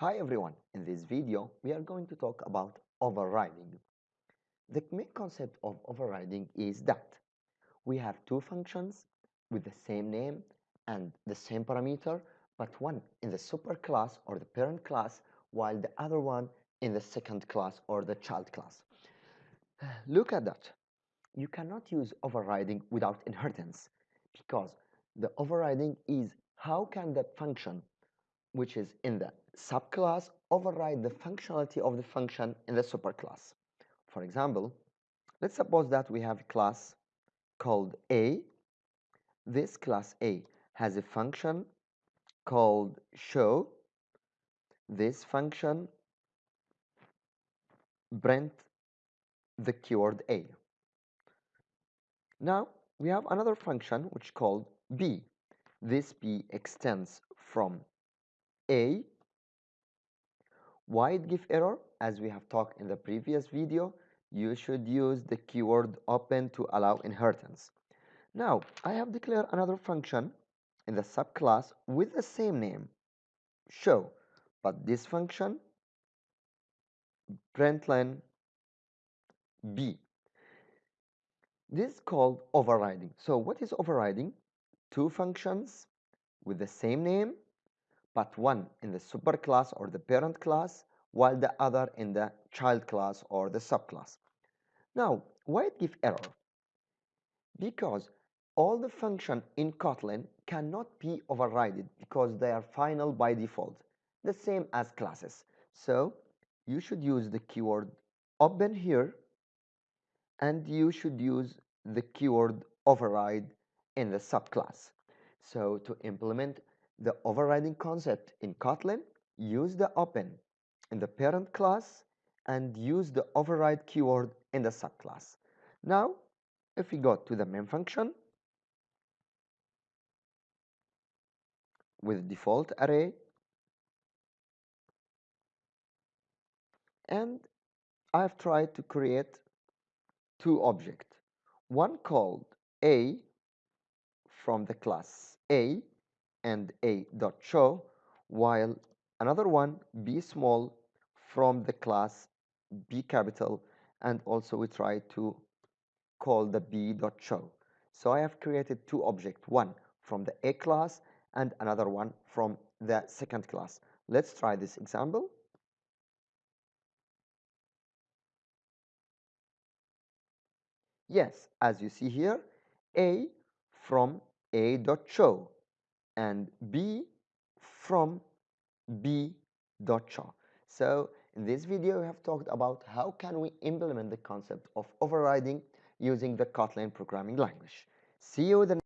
Hi everyone, in this video we are going to talk about overriding. The main concept of overriding is that we have two functions with the same name and the same parameter but one in the superclass or the parent class while the other one in the second class or the child class. Look at that. You cannot use overriding without inheritance because the overriding is how can that function which is in the subclass override the functionality of the function in the superclass. For example, let's suppose that we have a class called A. This class A has a function called show. This function print the keyword A. Now we have another function which called B. This B extends from A it give error? As we have talked in the previous video, you should use the keyword open to allow inheritance. Now, I have declared another function in the subclass with the same name, show, but this function println b. This is called overriding. So what is overriding? Two functions with the same name but one in the superclass or the parent class while the other in the child class or the subclass. Now, why it give error? Because all the function in Kotlin cannot be overridden because they are final by default, the same as classes. So you should use the keyword open here and you should use the keyword override in the subclass. So to implement the overriding concept in Kotlin, use the open in the parent class and use the override keyword in the subclass. Now, if we go to the main function with default array and I've tried to create two objects, one called a from the class a and a dot show while another one b small from the class b capital and also we try to call the b dot show. So i have created two objects one from the a class and another one from the second class. Let's try this example. Yes as you see here a from a dot show and B from B dot show. So in this video we have talked about how can we implement the concept of overriding using the Kotlin programming language. See you then.